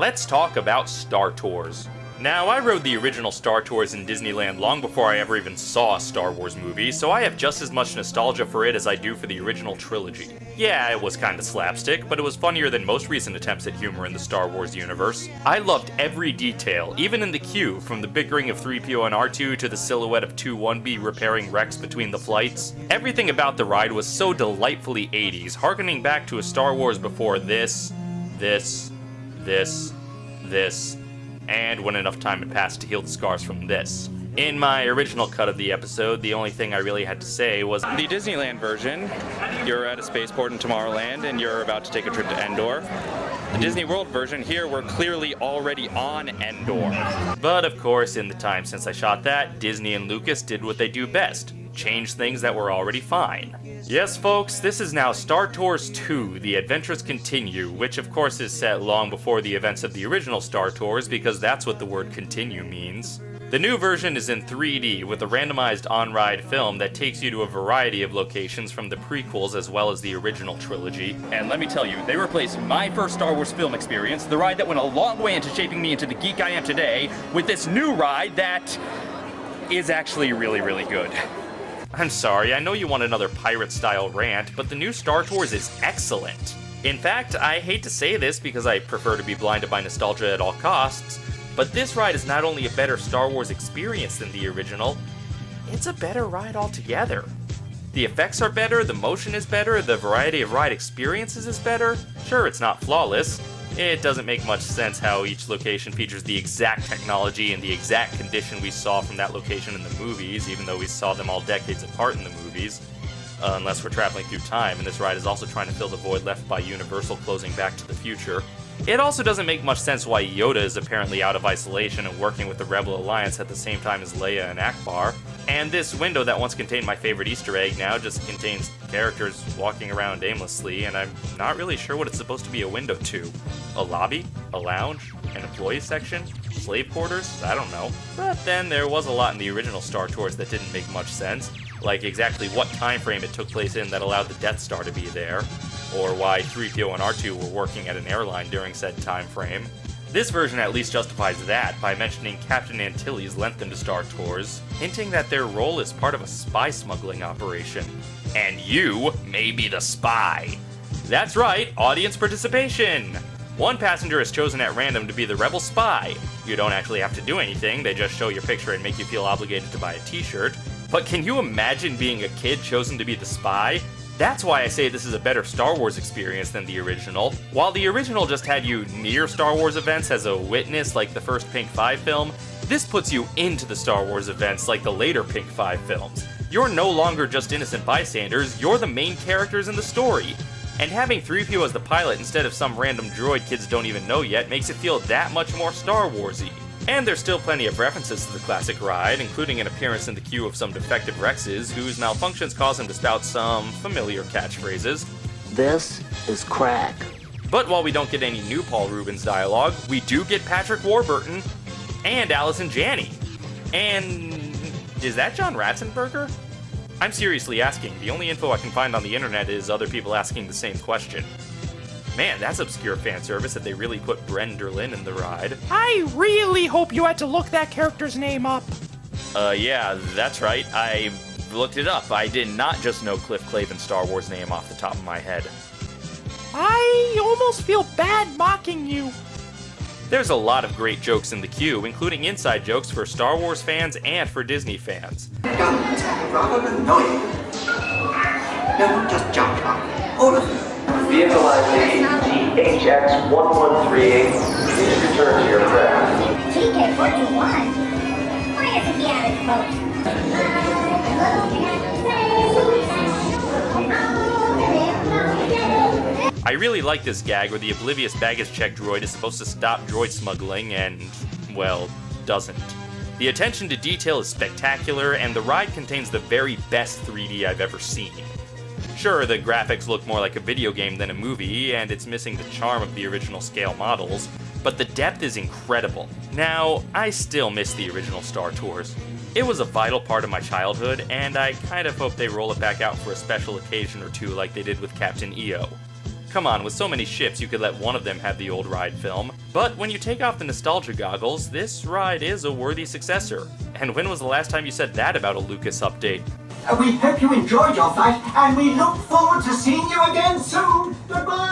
let's talk about Star Tours. Now, I rode the original Star Tours in Disneyland long before I ever even saw a Star Wars movie, so I have just as much nostalgia for it as I do for the original trilogy. Yeah, it was kinda slapstick, but it was funnier than most recent attempts at humor in the Star Wars universe. I loved every detail, even in the queue, from the bickering of 3PO and R2 to the silhouette of 2-1B repairing Rex between the flights. Everything about the ride was so delightfully 80s, harkening back to a Star Wars before this, this, this, this, and when enough time had passed to heal the scars from this. In my original cut of the episode, the only thing I really had to say was The Disneyland version, you're at a spaceport in Tomorrowland and you're about to take a trip to Endor. The Disney World version here, we're clearly already on Endor. But of course, in the time since I shot that, Disney and Lucas did what they do best change things that were already fine. Yes, folks, this is now Star Tours 2 The Adventures Continue, which of course is set long before the events of the original Star Tours because that's what the word continue means. The new version is in 3D with a randomized on-ride film that takes you to a variety of locations from the prequels as well as the original trilogy. And let me tell you, they replaced my first Star Wars film experience, the ride that went a long way into shaping me into the geek I am today, with this new ride that is actually really, really good. I'm sorry, I know you want another pirate style rant, but the new Star Tours is excellent. In fact, I hate to say this because I prefer to be blinded by nostalgia at all costs, but this ride is not only a better Star Wars experience than the original, it's a better ride altogether. The effects are better, the motion is better, the variety of ride experiences is better. Sure, it's not flawless. It doesn't make much sense how each location features the exact technology and the exact condition we saw from that location in the movies, even though we saw them all decades apart in the movies. Uh, unless we're traveling through time, and this ride is also trying to fill the void left by Universal closing Back to the Future. It also doesn't make much sense why Yoda is apparently out of isolation and working with the Rebel Alliance at the same time as Leia and Ackbar. And this window that once contained my favorite Easter egg now just contains characters walking around aimlessly, and I'm not really sure what it's supposed to be a window to. A lobby? A lounge? An employee section? Slave quarters? I don't know. But then there was a lot in the original Star Tours that didn't make much sense, like exactly what time frame it took place in that allowed the Death Star to be there, or why 3PO and R2 were working at an airline during said time frame. This version at least justifies that by mentioning Captain Antilles lent them to Star Tours, hinting that their role is part of a spy smuggling operation. And you may be the spy. That's right, audience participation! One passenger is chosen at random to be the rebel spy. You don't actually have to do anything, they just show your picture and make you feel obligated to buy a t-shirt. But can you imagine being a kid chosen to be the spy? That's why I say this is a better Star Wars experience than the original. While the original just had you near Star Wars events as a witness like the first Pink 5 film, this puts you into the Star Wars events like the later Pink 5 films. You're no longer just innocent bystanders, you're the main characters in the story. And having 3PO as the pilot instead of some random droid kids don't even know yet makes it feel that much more Star Warsy. And there's still plenty of references to the classic ride, including an appearance in the queue of some defective Rexes whose malfunctions cause him to spout some familiar catchphrases. This is crack. But while we don't get any new Paul Reubens dialogue, we do get Patrick Warburton and Allison Janney. And is that John Ratzenberger? I'm seriously asking. The only info I can find on the internet is other people asking the same question. Man, that's obscure fan service that they really put Bren Derlin in the ride. I really hope you had to look that character's name up. Uh, yeah, that's right. I looked it up. I did not just know Cliff Clavin's Star Wars name off the top of my head. I almost feel bad mocking you. There's a lot of great jokes in the queue, including inside jokes for Star Wars fans and for Disney fans. Rather annoying. No, just jump up. All of you. Vehicle ID THX1138. Please return to your craft. TK41? Why isn't the average vote? I really like this gag where the oblivious baggage check droid is supposed to stop droid smuggling and, well, doesn't. The attention to detail is spectacular, and the ride contains the very best 3D I've ever seen. Sure, the graphics look more like a video game than a movie, and it's missing the charm of the original scale models, but the depth is incredible. Now, I still miss the original Star Tours. It was a vital part of my childhood, and I kind of hope they roll it back out for a special occasion or two like they did with Captain EO. Come on, with so many ships, you could let one of them have the old ride film. But when you take off the nostalgia goggles, this ride is a worthy successor. And when was the last time you said that about a Lucas update? We hope you enjoyed your flight, and we look forward to seeing you again soon. Goodbye!